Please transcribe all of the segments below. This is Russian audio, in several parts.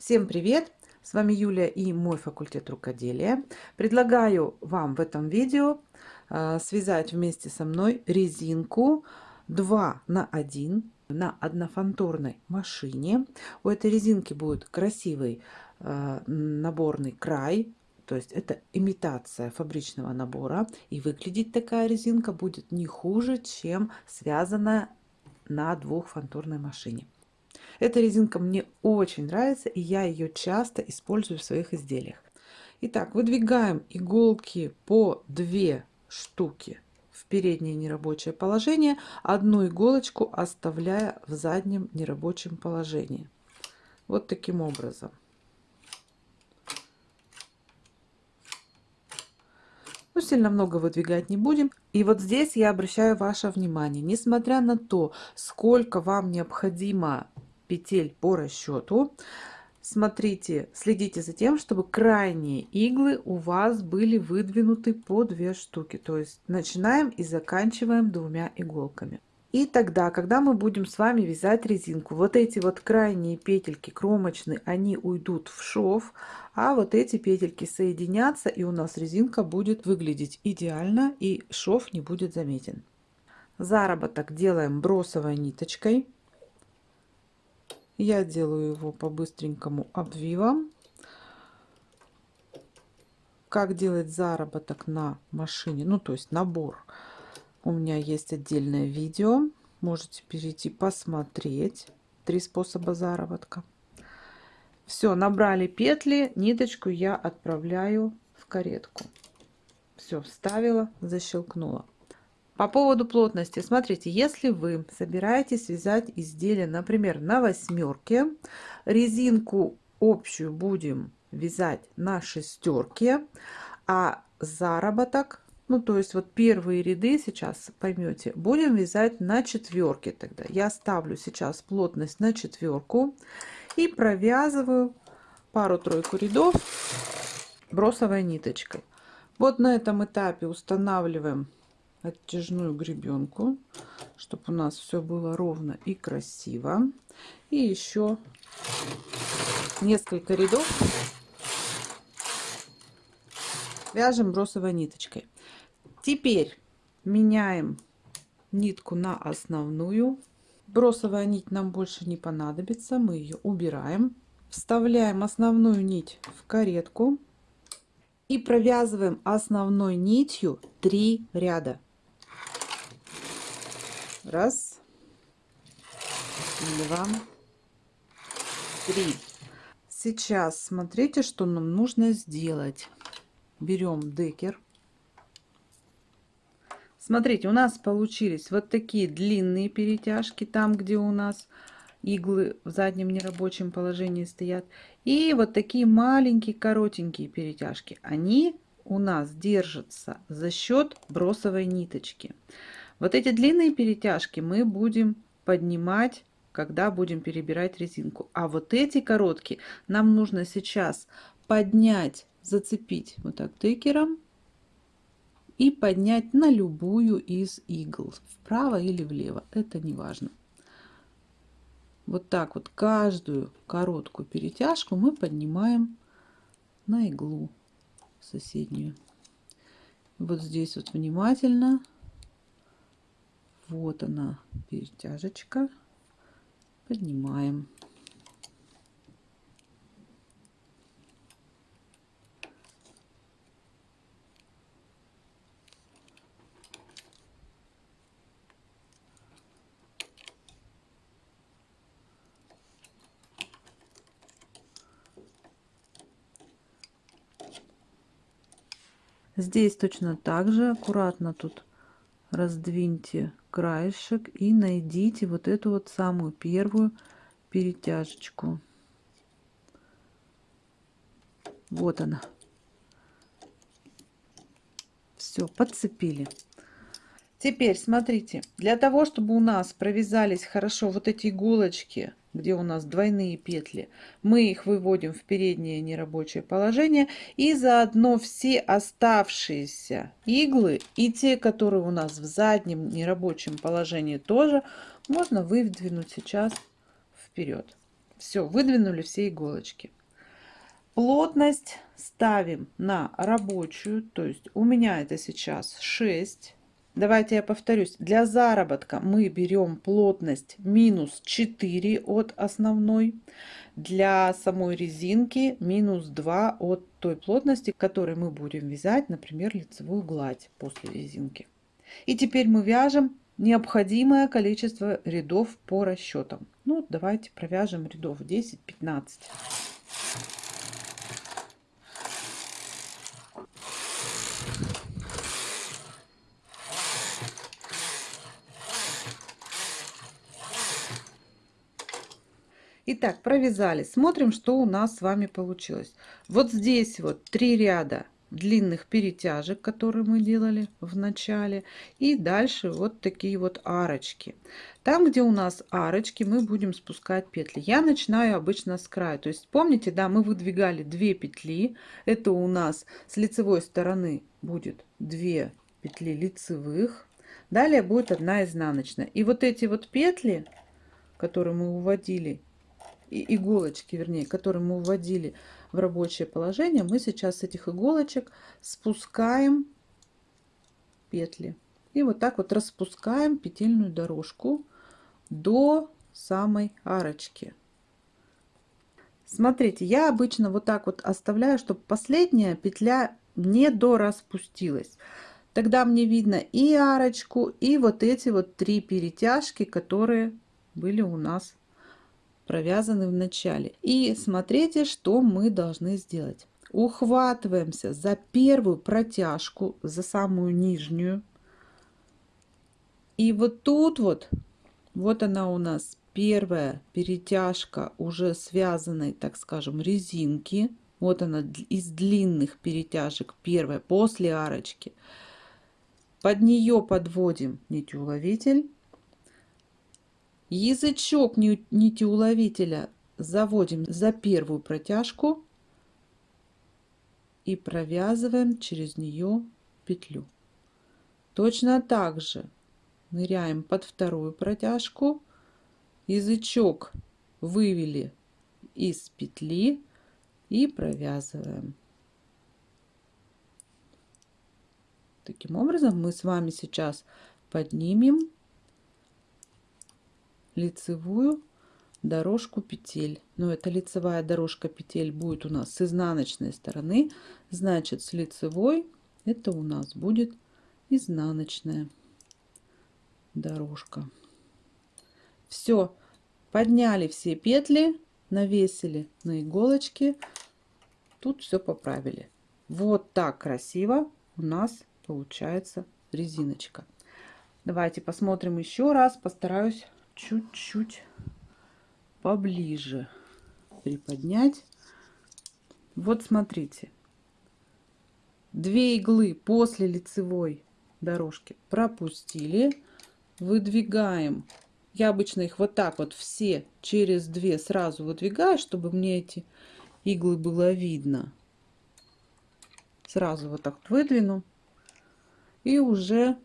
Всем привет! С вами Юлия и мой факультет рукоделия. Предлагаю вам в этом видео э, связать вместе со мной резинку 2 на 1 на однофанторной машине. У этой резинки будет красивый э, наборный край, то есть это имитация фабричного набора. И выглядеть такая резинка будет не хуже, чем связанная на двухфанторной машине. Эта резинка мне очень нравится, и я ее часто использую в своих изделиях. Итак, выдвигаем иголки по 2 штуки в переднее нерабочее положение, одну иголочку оставляя в заднем нерабочем положении. Вот таким образом. Ну, сильно много выдвигать не будем. И вот здесь я обращаю ваше внимание, несмотря на то, сколько вам необходимо петель по расчету. Смотрите, следите за тем, чтобы крайние иглы у вас были выдвинуты по две штуки. То есть начинаем и заканчиваем двумя иголками. И тогда, когда мы будем с вами вязать резинку, вот эти вот крайние петельки кромочные, они уйдут в шов, а вот эти петельки соединятся, и у нас резинка будет выглядеть идеально, и шов не будет заметен. Заработок делаем бросовой ниточкой. Я делаю его по быстренькому обвивам. Как делать заработок на машине, ну то есть набор. У меня есть отдельное видео. Можете перейти посмотреть. Три способа заработка. Все, набрали петли, ниточку я отправляю в каретку. Все, вставила, защелкнула. По поводу плотности, смотрите, если вы собираетесь вязать изделие, например, на восьмерке, резинку общую будем вязать на шестерке, а заработок, ну то есть вот первые ряды сейчас поймете, будем вязать на четверке тогда. Я ставлю сейчас плотность на четверку и провязываю пару-тройку рядов бросовой ниточкой. Вот на этом этапе устанавливаем оттяжную гребенку, чтобы у нас все было ровно и красиво. И еще несколько рядов вяжем бросовой ниточкой. Теперь меняем нитку на основную. Бросовая нить нам больше не понадобится, мы ее убираем. Вставляем основную нить в каретку и провязываем основной нитью 3 ряда. Раз, два, три. Сейчас смотрите, что нам нужно сделать. Берем декер. Смотрите, у нас получились вот такие длинные перетяжки, там, где у нас иглы в заднем нерабочем положении стоят. И вот такие маленькие коротенькие перетяжки. Они у нас держатся за счет бросовой ниточки. Вот эти длинные перетяжки мы будем поднимать, когда будем перебирать резинку. А вот эти короткие нам нужно сейчас поднять, зацепить вот так тыкером и поднять на любую из игл, вправо или влево, это не важно. Вот так вот каждую короткую перетяжку мы поднимаем на иглу соседнюю. Вот здесь вот внимательно вот она перетяжечка поднимаем Здесь точно так же аккуратно тут раздвиньте краешек и найдите вот эту вот самую первую перетяжечку. Вот она. Все, подцепили. Теперь смотрите, для того, чтобы у нас провязались хорошо вот эти иголочки где у нас двойные петли, мы их выводим в переднее нерабочее положение и заодно все оставшиеся иглы и те, которые у нас в заднем нерабочем положении тоже, можно выдвинуть сейчас вперед. Все, выдвинули все иголочки. Плотность ставим на рабочую, то есть у меня это сейчас 6. Давайте я повторюсь. Для заработка мы берем плотность минус 4 от основной. Для самой резинки минус 2 от той плотности, которой мы будем вязать, например, лицевую гладь после резинки. И теперь мы вяжем необходимое количество рядов по расчетам. Ну, давайте провяжем рядов 10-15. Итак, провязали. Смотрим, что у нас с вами получилось. Вот здесь вот три ряда длинных перетяжек, которые мы делали в начале. И дальше вот такие вот арочки. Там, где у нас арочки, мы будем спускать петли. Я начинаю обычно с края. То есть, помните, да, мы выдвигали 2 петли. Это у нас с лицевой стороны будет 2 петли лицевых. Далее будет одна изнаночная. И вот эти вот петли, которые мы уводили иголочки, вернее, которые мы вводили в рабочее положение, мы сейчас с этих иголочек спускаем петли. И вот так вот распускаем петельную дорожку до самой арочки. Смотрите, я обычно вот так вот оставляю, чтобы последняя петля не дораспустилась. Тогда мне видно и арочку, и вот эти вот три перетяжки, которые были у нас провязаны в начале. И смотрите, что мы должны сделать. Ухватываемся за первую протяжку, за самую нижнюю. И вот тут вот, вот она у нас первая перетяжка уже связанной, так скажем, резинки. Вот она из длинных перетяжек первая после арочки. Под нее подводим нитеуловитель Язычок нитеуловителя заводим за первую протяжку и провязываем через нее петлю. Точно так же ныряем под вторую протяжку, язычок вывели из петли и провязываем. Таким образом мы с вами сейчас поднимем лицевую дорожку петель. Но эта лицевая дорожка петель будет у нас с изнаночной стороны. Значит, с лицевой это у нас будет изнаночная дорожка. Все, подняли все петли, навесили на иголочки. Тут все поправили. Вот так красиво у нас получается резиночка. Давайте посмотрим еще раз. Постараюсь чуть-чуть поближе приподнять. Вот смотрите. Две иглы после лицевой дорожки пропустили. Выдвигаем. Я обычно их вот так вот все через две сразу выдвигаю, чтобы мне эти иглы было видно. Сразу вот так выдвину. И уже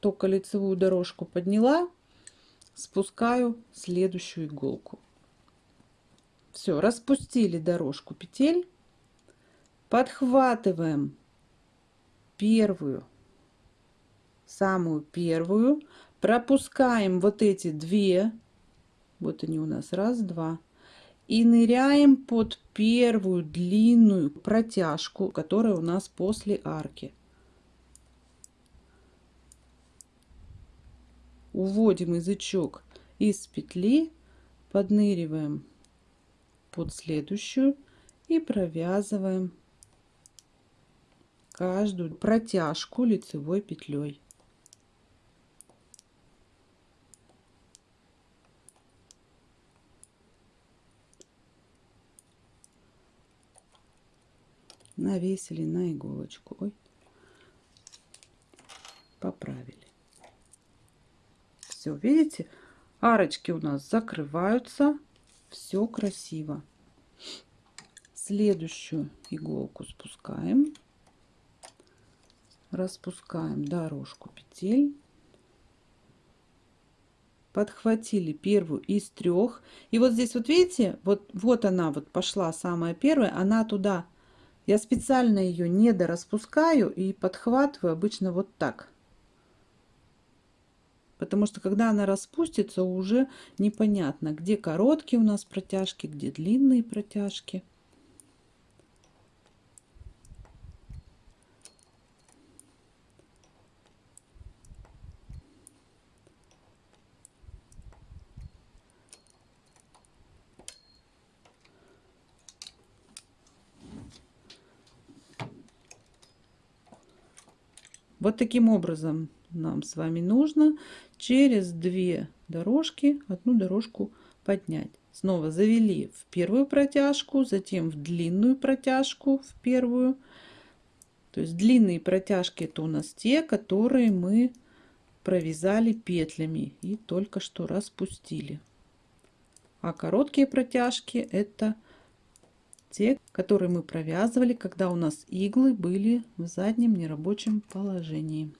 только лицевую дорожку подняла спускаю следующую иголку. Все, распустили дорожку петель, подхватываем первую, самую первую, пропускаем вот эти две, вот они у нас, раз, два, и ныряем под первую длинную протяжку, которая у нас после арки. Уводим язычок из петли, подныриваем под следующую и провязываем каждую протяжку лицевой петлей. навесили на иголочку Ой. поправили все, видите, арочки у нас закрываются, все красиво. Следующую иголку спускаем, распускаем дорожку петель, подхватили первую из трех. И вот здесь вот видите, вот, вот она вот пошла самая первая, она туда. Я специально ее не дораспускаю и подхватываю обычно вот так. Потому что когда она распустится, уже непонятно, где короткие у нас протяжки, где длинные протяжки. Вот таким образом нам с вами нужно через две дорожки одну дорожку поднять. Снова завели в первую протяжку, затем в длинную протяжку, в первую. То есть длинные протяжки это у нас те, которые мы провязали петлями и только что распустили. А короткие протяжки это те, которые мы провязывали, когда у нас иглы были в заднем нерабочем положении.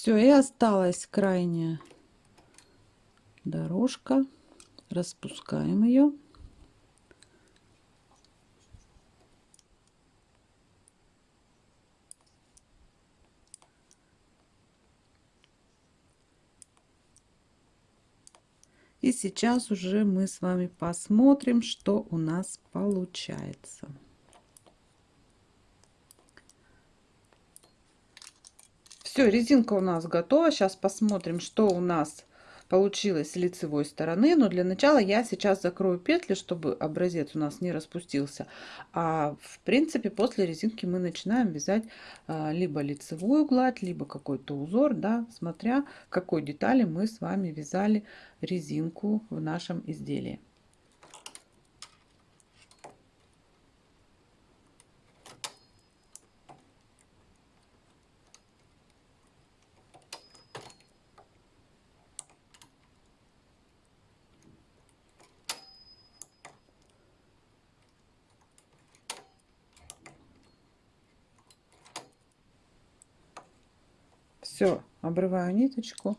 Все, и осталась крайняя дорожка. Распускаем ее. И сейчас уже мы с вами посмотрим, что у нас получается. Все, резинка у нас готова. Сейчас посмотрим, что у нас получилось с лицевой стороны. Но для начала я сейчас закрою петли, чтобы образец у нас не распустился. А в принципе после резинки мы начинаем вязать а, либо лицевую гладь, либо какой-то узор, да, смотря какой детали мы с вами вязали резинку в нашем изделии. Все, обрываю ниточку,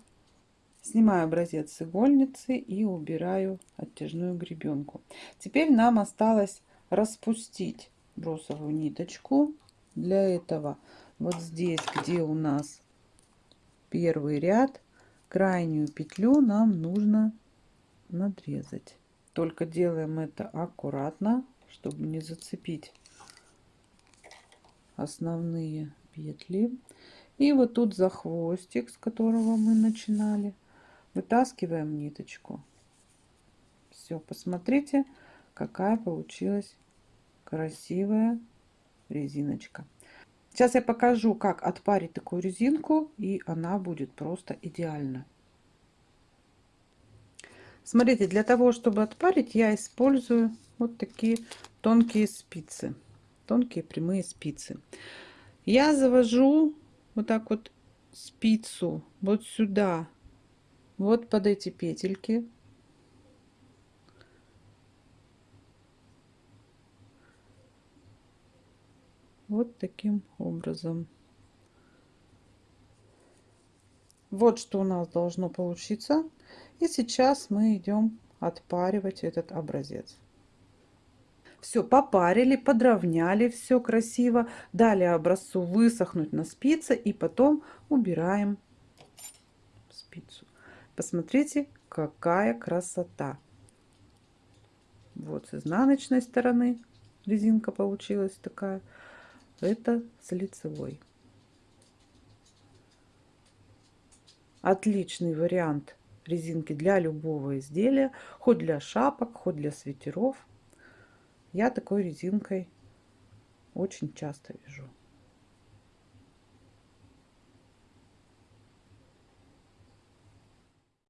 снимаю образец с игольницы и убираю оттяжную гребенку. Теперь нам осталось распустить бросовую ниточку. Для этого вот здесь, где у нас первый ряд, крайнюю петлю нам нужно надрезать. Только делаем это аккуратно, чтобы не зацепить основные петли. И вот тут за хвостик, с которого мы начинали, вытаскиваем ниточку. Все, посмотрите, какая получилась красивая резиночка. Сейчас я покажу, как отпарить такую резинку, и она будет просто идеально. Смотрите, для того, чтобы отпарить, я использую вот такие тонкие спицы. Тонкие прямые спицы. Я завожу вот так вот спицу вот сюда, вот под эти петельки. Вот таким образом. Вот что у нас должно получиться. И сейчас мы идем отпаривать этот образец. Все попарили, подровняли, все красиво. Дали образцу высохнуть на спице и потом убираем спицу. Посмотрите, какая красота. Вот с изнаночной стороны резинка получилась такая. Это с лицевой. Отличный вариант резинки для любого изделия, хоть для шапок, хоть для свитеров. Я такой резинкой очень часто вяжу.